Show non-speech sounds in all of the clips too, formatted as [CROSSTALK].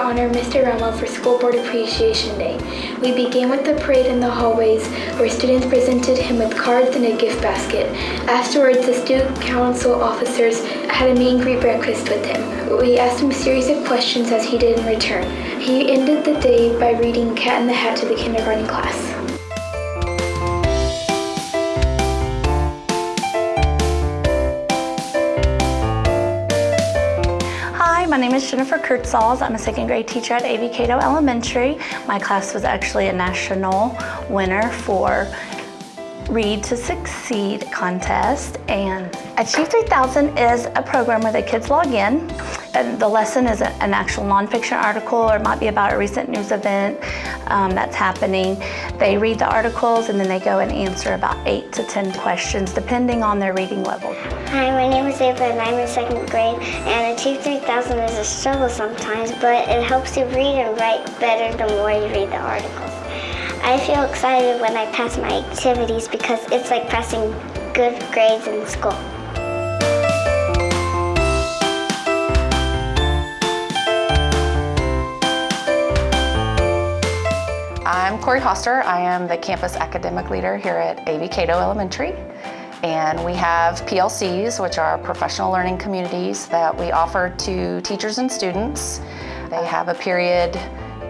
honor Mr. Ramo for School Board Appreciation Day. We began with the parade in the hallways where students presented him with cards and a gift basket. Afterwards, the student council officers had a meet and greet breakfast with him. We asked him a series of questions as he did in return. He ended the day by reading Cat in the Hat to the kindergarten class. Name is Jennifer Kurtzals. I'm a second grade teacher at A.V. Cato Elementary. My class was actually a national winner for Read to Succeed contest. And Achieve 3000 is a program where the kids log in. And the lesson is an actual nonfiction article or it might be about a recent news event um, that's happening. They read the articles and then they go and answer about eight to 10 questions depending on their reading level. Hi, my name is Ava and I'm in second grade and Achieve 3000 is a struggle sometimes, but it helps you read and write better the more you read the articles. I feel excited when I pass my activities because it's like passing good grades in school. I'm Corey Hoster. I am the campus academic leader here at A.V. Cato Elementary. And we have PLCs, which are professional learning communities that we offer to teachers and students. They have a period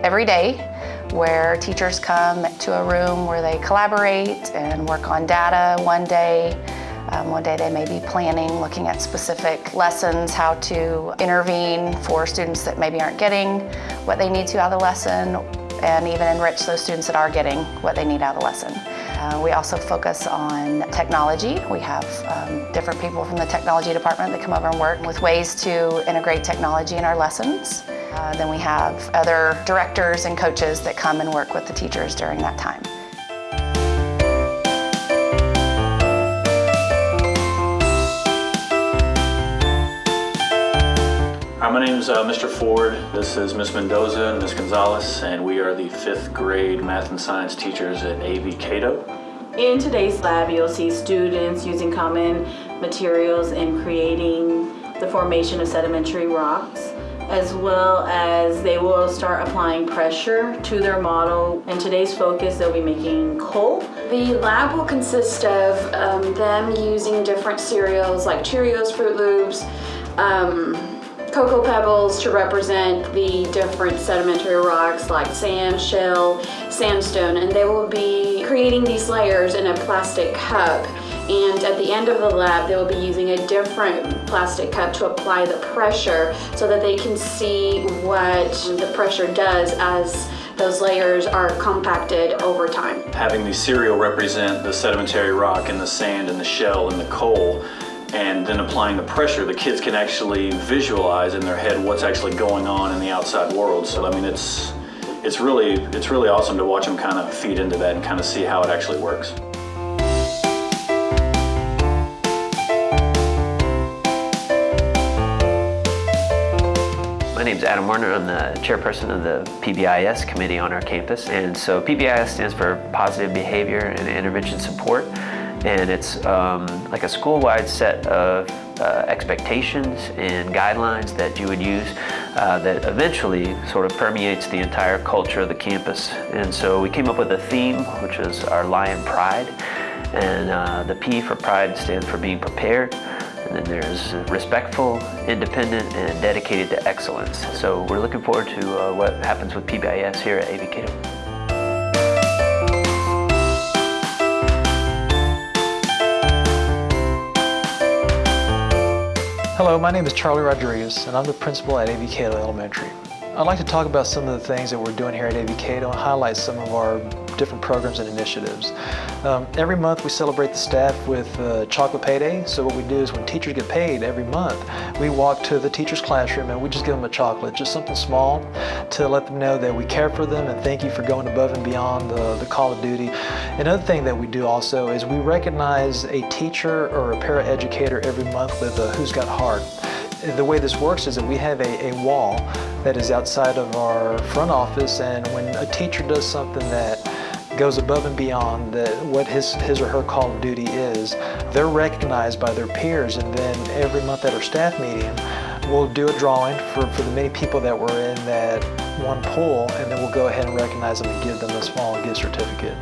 every day where teachers come to a room where they collaborate and work on data one day. Um, one day they may be planning, looking at specific lessons, how to intervene for students that maybe aren't getting what they need to out of the lesson, and even enrich those students that are getting what they need out of the lesson. Uh, we also focus on technology. We have um, different people from the technology department that come over and work with ways to integrate technology in our lessons. Uh, then we have other directors and coaches that come and work with the teachers during that time. My name is uh, Mr. Ford. This is Miss Mendoza and Miss Gonzalez, and we are the fifth grade math and science teachers at AV Cato. In today's lab, you'll see students using common materials and creating the formation of sedimentary rocks, as well as they will start applying pressure to their model. In today's focus, they'll be making coal. The lab will consist of um, them using different cereals like Cheerios, Froot Loops, um, Cocoa Pebbles to represent the different sedimentary rocks like sand, shell, sandstone, and they will be creating these layers in a plastic cup. And at the end of the lab, they will be using a different plastic cup to apply the pressure so that they can see what the pressure does as those layers are compacted over time. Having the cereal represent the sedimentary rock and the sand and the shell and the coal, and then applying the pressure, the kids can actually visualize in their head what's actually going on in the outside world. So I mean, it's it's really it's really awesome to watch them kind of feed into that and kind of see how it actually works. My name is Adam Warner. I'm the chairperson of the PBIS committee on our campus. And so PBIS stands for Positive Behavior and Intervention Support. And it's um, like a school-wide set of uh, expectations and guidelines that you would use uh, that eventually sort of permeates the entire culture of the campus. And so we came up with a theme, which is our Lion Pride. And uh, the P for Pride stands for being prepared. And then there's respectful, independent, and dedicated to excellence. So we're looking forward to uh, what happens with PBIS here at Cato. Hello, my name is Charlie Rodriguez, and I'm the principal at Cato Elementary. I'd like to talk about some of the things that we're doing here at AV Cato and highlight some of our different programs and initiatives. Um, every month we celebrate the staff with uh, Chocolate Payday. So what we do is when teachers get paid every month, we walk to the teacher's classroom and we just give them a chocolate, just something small to let them know that we care for them and thank you for going above and beyond the, the call of duty. Another thing that we do also is we recognize a teacher or a paraeducator every month with a Who's Got Heart the way this works is that we have a, a, wall that is outside of our front office and when a teacher does something that goes above and beyond the, what his, his or her call of duty is, they're recognized by their peers and then every month at our staff meeting, we'll do a drawing for, for the many people that were in that one pool, and then we'll go ahead and recognize them and give them a small gift certificate.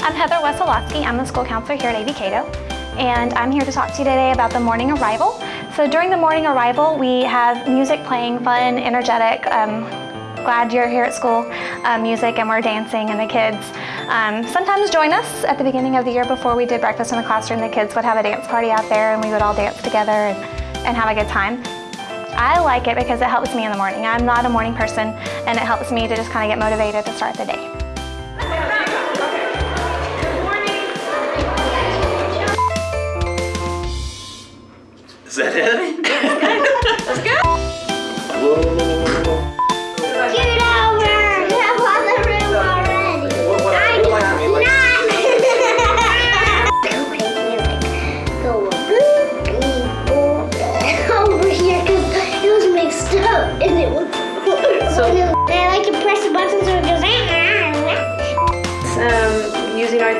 I'm Heather Wesolowski. I'm the school counselor here at AV Cato, and I'm here to talk to you today about the morning arrival. So during the morning arrival, we have music playing, fun, energetic, um, glad you're here at school um, music, and we're dancing, and the kids um, sometimes join us at the beginning of the year before we did breakfast in the classroom. The kids would have a dance party out there, and we would all dance together and, and have a good time. I like it because it helps me in the morning. I'm not a morning person, and it helps me to just kind of get motivated to start the day.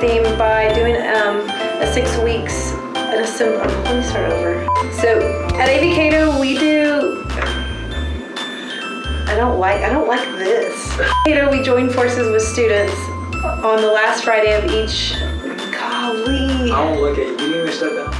Theme by doing um, a six weeks at a sim. oh, Let me start over. So at AV Cato, we do. I don't like. I don't like this. [LAUGHS] Cato, we join forces with students on the last Friday of each. Golly. I won't look at you. You to step down?